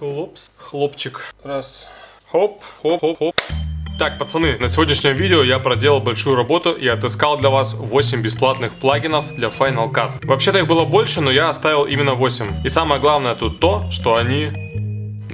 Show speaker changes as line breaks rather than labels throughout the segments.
Хлопс, хлопчик. Раз. Хоп, хоп, хоп, хоп. Так, пацаны, на сегодняшнем видео я проделал большую работу и отыскал для вас 8 бесплатных плагинов для Final Cut. Вообще-то их было больше, но я оставил именно 8. И самое главное тут то, что они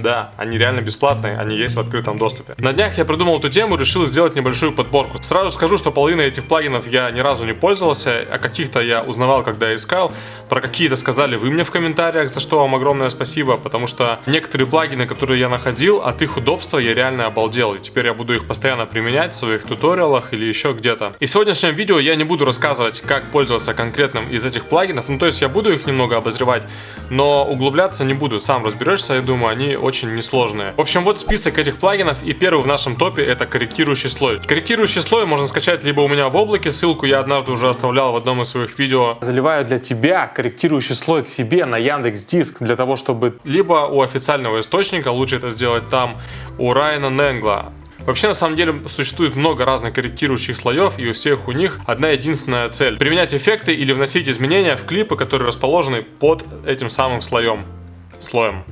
да, они реально бесплатные, они есть в открытом доступе. На днях я придумал эту тему, решил сделать небольшую подборку. Сразу скажу, что половина этих плагинов я ни разу не пользовался, а каких-то я узнавал, когда искал. Про какие-то сказали вы мне в комментариях, за что вам огромное спасибо, потому что некоторые плагины, которые я находил, от их удобства я реально обалдел. И теперь я буду их постоянно применять в своих туториалах или еще где-то. И в сегодняшнем видео я не буду рассказывать, как пользоваться конкретным из этих плагинов. Ну, то есть я буду их немного обозревать, но углубляться не буду. Сам разберешься, я думаю, они очень несложные. В общем, вот список этих плагинов, и первый в нашем топе это корректирующий слой. Корректирующий слой можно скачать либо у меня в облаке, ссылку я однажды уже оставлял в одном из своих видео. Заливаю для тебя корректирующий слой к себе на Яндекс Диск, для того, чтобы либо у официального источника, лучше это сделать там, у Райана Ненгла, Вообще, на самом деле, существует много разных корректирующих слоев, и у всех у них одна единственная цель. Применять эффекты или вносить изменения в клипы, которые расположены под этим самым слоем. Слоем.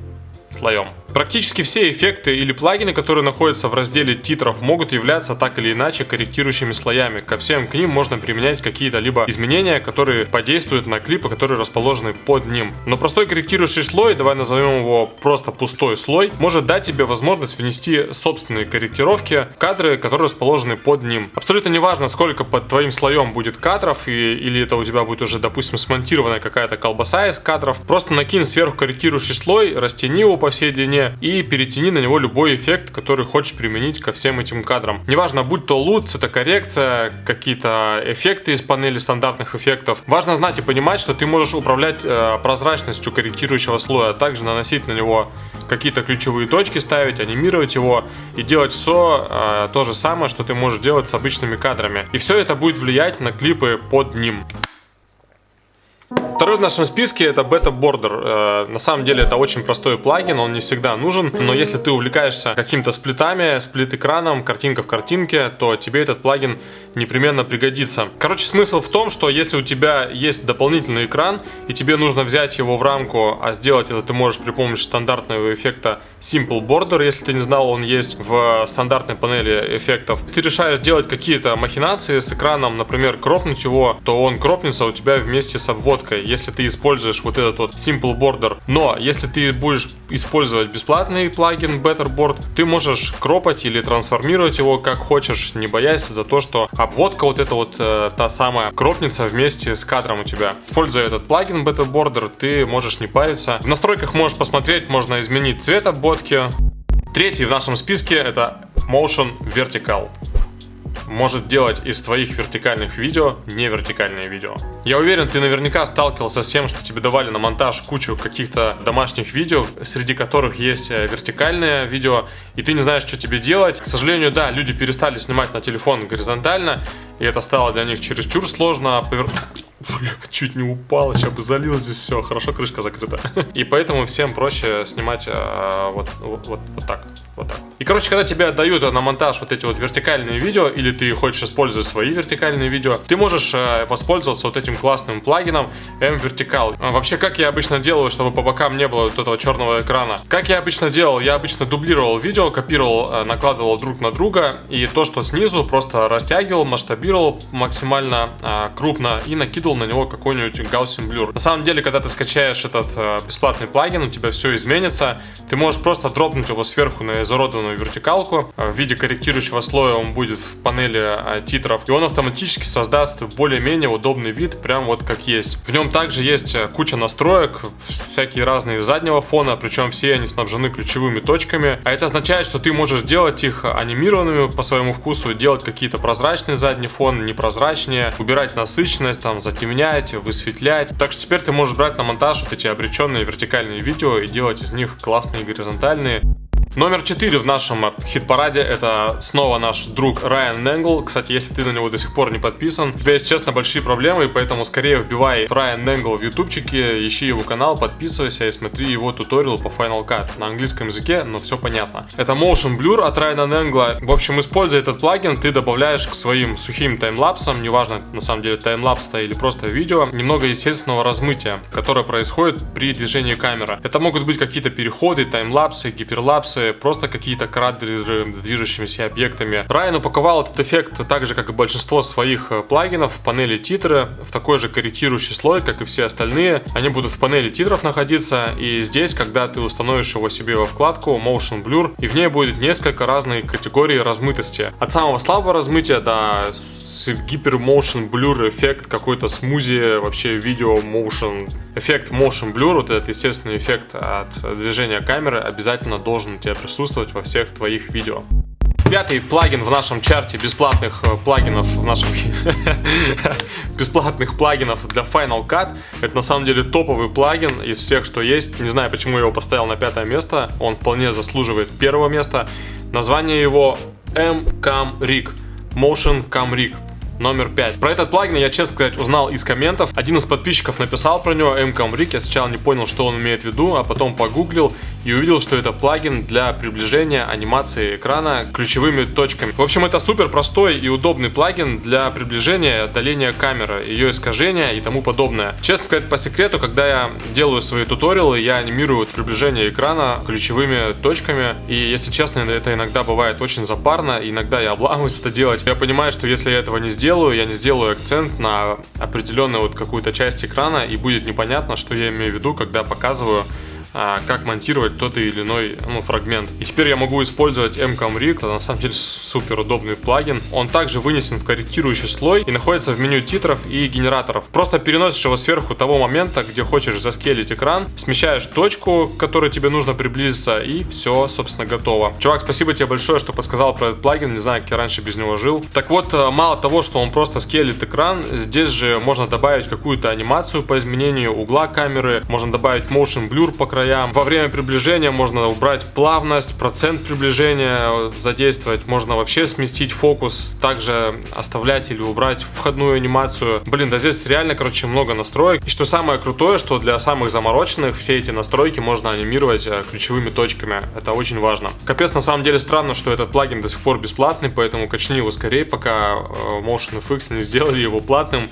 Слоем. Практически все эффекты или плагины, которые находятся в разделе титров, могут являться так или иначе корректирующими слоями. Ко всем к ним можно применять какие-то либо изменения, которые подействуют на клипы, которые расположены под ним. Но простой корректирующий слой, давай назовем его просто пустой слой, может дать тебе возможность внести собственные корректировки в кадры, которые расположены под ним. Абсолютно неважно, сколько под твоим слоем будет кадров, и, или это у тебя будет уже, допустим, смонтированная какая-то колбаса из кадров. Просто накинь сверху корректирующий слой, растяни его по всей длине, и перетяни на него любой эффект, который хочешь применить ко всем этим кадрам. Неважно, будь то лут, цветокоррекция, какие-то эффекты из панели стандартных эффектов. Важно знать и понимать, что ты можешь управлять э, прозрачностью корректирующего слоя, а также наносить на него какие-то ключевые точки, ставить, анимировать его и делать все э, то же самое, что ты можешь делать с обычными кадрами. И все это будет влиять на клипы под ним. Второй в нашем списке это Beta Border. Э, на самом деле это очень простой плагин, он не всегда нужен, но если ты увлекаешься какими-то сплитами, сплит-экраном, картинка в картинке, то тебе этот плагин непременно пригодится. Короче, смысл в том, что если у тебя есть дополнительный экран, и тебе нужно взять его в рамку, а сделать это ты можешь при помощи стандартного эффекта Simple Border, если ты не знал, он есть в стандартной панели эффектов. Ты решаешь делать какие-то махинации с экраном, например, кропнуть его, то он кропнется у тебя вместе с обводкой если ты используешь вот этот вот Simple Border. Но если ты будешь использовать бесплатный плагин Betterboard, ты можешь кропать или трансформировать его как хочешь, не боясь за то, что обводка вот эта вот э, та самая кропнется вместе с кадром у тебя. Используя этот плагин Betterboarder, ты можешь не париться. В настройках можешь посмотреть, можно изменить цвет обводки. Третий в нашем списке это Motion Vertical может делать из твоих вертикальных видео не вертикальные видео. Я уверен, ты наверняка сталкивался с тем, что тебе давали на монтаж кучу каких-то домашних видео, среди которых есть э, вертикальное видео, и ты не знаешь, что тебе делать. К сожалению, да, люди перестали снимать на телефон горизонтально, и это стало для них чересчур сложно. Повер... Чуть не упал, сейчас бы залил здесь все, хорошо крышка закрыта. И поэтому всем проще снимать э, вот, вот, вот, так, вот так. И короче, когда тебе отдают на монтаж вот эти вот вертикальные видео, или ты хочешь использовать свои вертикальные видео, ты можешь э, воспользоваться вот этим классным плагином M-Vertical. А вообще, как я обычно делаю, чтобы по бокам не было вот этого черного экрана? Как я обычно делал? Я обычно дублировал видео, копировал, э, накладывал друг на друга, и то, что снизу, просто растягивал, масштабировал максимально э, крупно и накидывал на него какой-нибудь Gaussian Blur. На самом деле, когда ты скачаешь этот э, бесплатный плагин, у тебя все изменится. Ты можешь просто дропнуть его сверху на изуродованную вертикалку. Э, в виде корректирующего слоя он будет в панели э, титров. И он автоматически создаст более-менее удобный вид, прям вот как есть. В нем также есть э, куча настроек, всякие разные заднего фона, причем все они снабжены ключевыми точками. А это означает, что ты можешь делать их анимированными по своему вкусу, делать какие-то прозрачные задний фон, непрозрачнее, убирать насыщенность, там, затем затемнять, высветлять. Так что теперь ты можешь брать на монтаж вот эти обреченные вертикальные видео и делать из них классные горизонтальные. Номер 4 в нашем хит-параде это снова наш друг Райан Ненгл. Кстати, если ты на него до сих пор не подписан, у тебя есть, честно, большие проблемы, и поэтому скорее вбивай Райан Ненгл в ютубчике, ищи его канал, подписывайся и смотри его туториал по Final Cut на английском языке, но все понятно. Это Motion Blur от Райана Ненгла. В общем, используя этот плагин, ты добавляешь к своим сухим таймлапсам, неважно на самом деле таймлапс или просто видео, немного естественного размытия, которое происходит при движении камеры. Это могут быть какие-то переходы, таймлапсы, гиперлапсы, просто какие-то кадры с движущимися объектами. Райан упаковал этот эффект так же, как и большинство своих э, плагинов в панели титры, в такой же корректирующий слой, как и все остальные. Они будут в панели титров находиться, и здесь, когда ты установишь его себе во вкладку Motion Blur, и в ней будет несколько разных категорий размытости. От самого слабого размытия до гипер motion blur эффект, какой-то смузи, вообще видео motion, эффект motion blur, вот этот естественный эффект от движения камеры обязательно должен у тебя присутствовать во всех твоих видео. Пятый плагин в нашем чарте бесплатных э, плагинов в нашем бесплатных плагинов для Final Cut. Это на самом деле топовый плагин из всех, что есть. Не знаю, почему я его поставил на пятое место. Он вполне заслуживает первого места. Название его M-Cam Rig. Motion Cam Rig номер 5. Про этот плагин я, честно сказать, узнал из комментов. Один из подписчиков написал про него, MComRig. Я сначала не понял, что он имеет в виду, а потом погуглил и увидел, что это плагин для приближения анимации экрана ключевыми точками. В общем, это супер простой и удобный плагин для приближения и отдаления камеры, ее искажения и тому подобное. Честно сказать, по секрету, когда я делаю свои туториалы, я анимирую приближение экрана ключевыми точками. И, если честно, это иногда бывает очень запарно, иногда я обламываюсь это делать. Я понимаю, что если я этого не сделаю, я не сделаю акцент на определенную вот какую-то часть экрана, и будет непонятно, что я имею в виду, когда показываю как монтировать тот или иной ну, фрагмент. И теперь я могу использовать MComRig, это на самом деле супер удобный плагин. Он также вынесен в корректирующий слой и находится в меню титров и генераторов. Просто переносишь его сверху того момента, где хочешь заскелить экран, смещаешь точку, к которой тебе нужно приблизиться, и все, собственно, готово. Чувак, спасибо тебе большое, что подсказал про этот плагин, не знаю, как я раньше без него жил. Так вот, э, мало того, что он просто скелит экран, здесь же можно добавить какую-то анимацию по изменению угла камеры, можно добавить motion blur по краям. Во время приближения можно убрать плавность, процент приближения задействовать. Можно вообще сместить фокус, также оставлять или убрать входную анимацию. Блин, да здесь реально, короче, много настроек. И что самое крутое, что для самых замороченных все эти настройки можно анимировать э, ключевыми точками. Это очень важно. Капец, на самом деле странно, что этот плагин до сих пор бесплатный, поэтому качни его скорее, пока э, Motion FX не сделали его платным.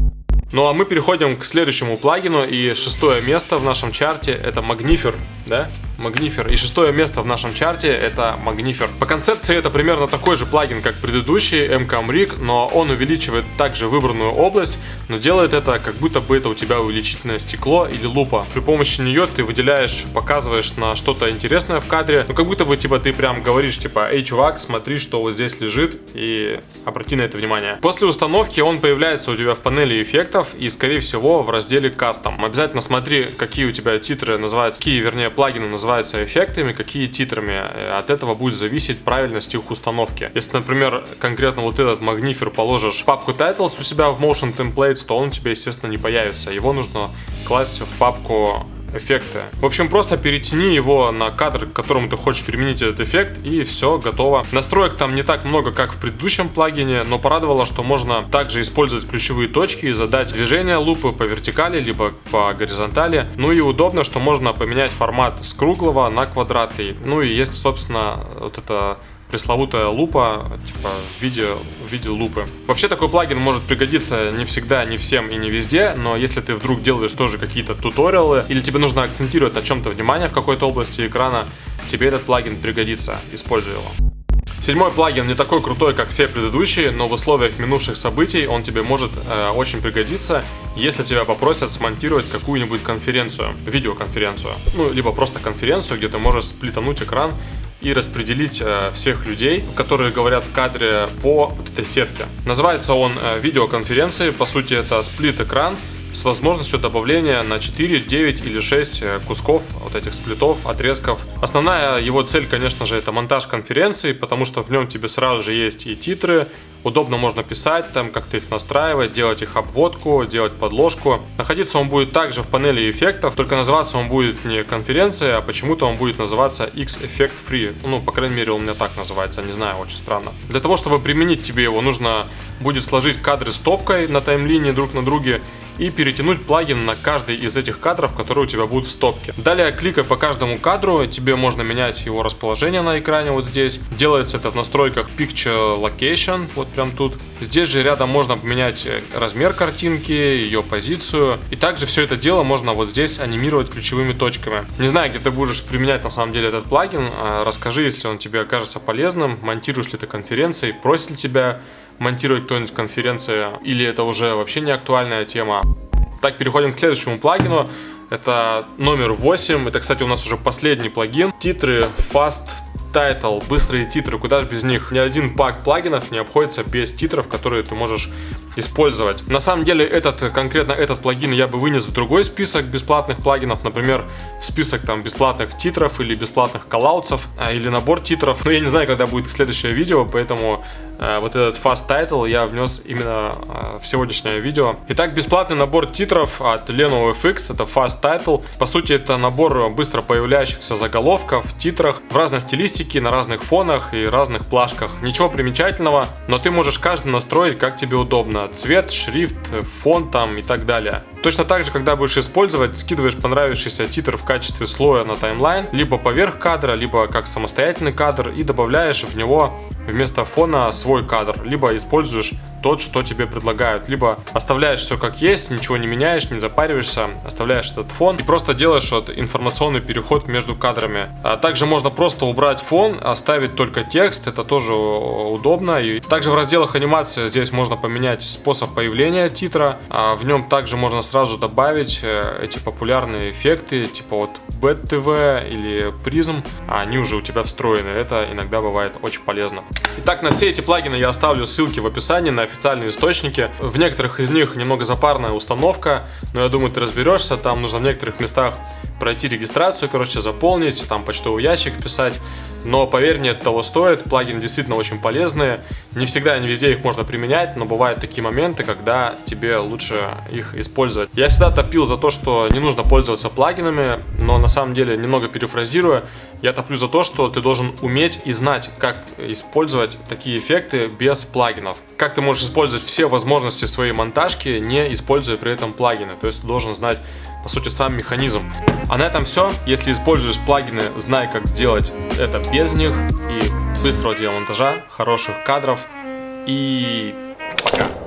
Ну а мы переходим к следующему плагину и шестое место в нашем чарте это Magnifer, да? Magnifer. И шестое место в нашем чарте это Magnifer. По концепции это примерно такой же плагин, как предыдущий MCAM Rig, но он увеличивает также выбранную область, но делает это как будто бы это у тебя увеличительное стекло или лупа. При помощи нее ты выделяешь, показываешь на что-то интересное в кадре, ну как будто бы типа ты прям говоришь типа, эй чувак, смотри, что вот здесь лежит и обрати на это внимание. После установки он появляется у тебя в панели эффектов и скорее всего в разделе Custom. Обязательно смотри, какие у тебя титры называются, какие вернее плагины называются называются эффектами, какие титрами. Э, от этого будет зависеть правильность их установки. Если, например, конкретно вот этот Magnifer положишь в папку Titles у себя в Motion Templates, то он у тебя, естественно, не появится. Его нужно класть в папку эффекты. В общем, просто перетяни его на кадр, к которому ты хочешь применить этот эффект, и все, готово. Настроек там не так много, как в предыдущем плагине, но порадовало, что можно также использовать ключевые точки и задать движение лупы по вертикали, либо по горизонтали. Ну и удобно, что можно поменять формат с круглого на квадратный. Ну и есть, собственно, вот это пресловутая лупа, типа в виде, в виде лупы. Вообще такой плагин может пригодиться не всегда, не всем и не везде, но если ты вдруг делаешь тоже какие-то туториалы, или тебе нужно акцентировать на чем-то внимание в какой-то области экрана, тебе этот плагин пригодится, используй его. Седьмой плагин не такой крутой, как все предыдущие, но в условиях минувших событий он тебе может э, очень пригодиться, если тебя попросят смонтировать какую-нибудь конференцию, видеоконференцию, ну, либо просто конференцию, где ты можешь сплитануть экран и распределить э, всех людей, которые говорят в кадре по вот этой сетке. Называется он э, видеоконференцией, по сути это сплит-экран, с возможностью добавления на 4, 9 или 6 э, кусков вот этих сплитов, отрезков. Основная его цель, конечно же, это монтаж конференции, потому что в нем тебе сразу же есть и титры, удобно можно писать там, как-то их настраивать, делать их обводку, делать подложку. Находиться он будет также в панели эффектов, только называться он будет не конференция, а почему-то он будет называться X-Effect Free. Ну, по крайней мере, у меня так называется, не знаю, очень странно. Для того, чтобы применить тебе его, нужно будет сложить кадры стопкой на таймлине друг на друге и перетянуть плагин на каждый из этих кадров, которые у тебя будут в стопке. Далее, кликая по каждому кадру, тебе можно менять его расположение на экране вот здесь. Делается это в настройках Picture Location, вот прям тут. Здесь же рядом можно поменять э, размер картинки, ее позицию. И также все это дело можно вот здесь анимировать ключевыми точками. Не знаю, где ты будешь применять на самом деле этот плагин. А расскажи, если он тебе окажется полезным. Монтируешь ли ты конференции, просит ли тебя монтировать кто-нибудь конференции, или это уже вообще не актуальная тема. Так, переходим к следующему плагину. Это номер 8. Это, кстати, у нас уже последний плагин. Титры Fast Title, быстрые титры, куда же без них. Ни один пак плагинов не обходится без титров, которые ты можешь использовать. На самом деле, этот, конкретно этот плагин я бы вынес в другой список бесплатных плагинов, например, в список там бесплатных титров или бесплатных коллаутсов, а, или набор титров. Но я не знаю, когда будет следующее видео, поэтому э, вот этот Fast Title я внес именно э, в сегодняшнее видео. Итак, бесплатный набор титров от Lenovo FX, это Fast Title. По сути, это набор быстро появляющихся заголовков, титрах в разной стилистике, на разных фонах и разных плашках. Ничего примечательного, но ты можешь каждый настроить как тебе удобно. Цвет, шрифт, фон там и так далее. Точно так же, когда будешь использовать, скидываешь понравившийся титр в качестве слоя на таймлайн, либо поверх кадра, либо как самостоятельный кадр и добавляешь в него вместо фона свой кадр, либо используешь тот, что тебе предлагают, либо оставляешь все как есть, ничего не меняешь, не запариваешься, оставляешь этот фон. И просто делаешь вот информационный переход между кадрами. А также можно просто убрать фон, оставить только текст, это тоже удобно. И также в разделах анимации здесь можно поменять способ появления титра, а в нем также можно сразу добавить э, эти популярные эффекты, типа вот BET-TV или Prism, они уже у тебя встроены, это иногда бывает очень полезно. Итак, на все эти плагины я оставлю ссылки в описании на официальные источники. В некоторых из них немного запарная установка, но я думаю, ты разберешься. Там нужно в некоторых местах пройти регистрацию, короче, заполнить, там почтовый ящик писать. Но поверь мне, это того стоит. Плагины действительно очень полезные. Не всегда, не везде их можно применять, но бывают такие моменты, когда тебе лучше их использовать. Я всегда топил за то, что не нужно пользоваться плагинами, но на самом деле, немного перефразируя, я топлю за то, что ты должен уметь и знать, как использовать такие эффекты без плагинов. Как ты можешь использовать все возможности своей монтажки, не используя при этом плагины. То есть ты должен знать, по сути, сам механизм. А на этом все. Если используешь плагины, знай, как сделать это без них. И быстрого тебе монтажа, хороших кадров. И пока.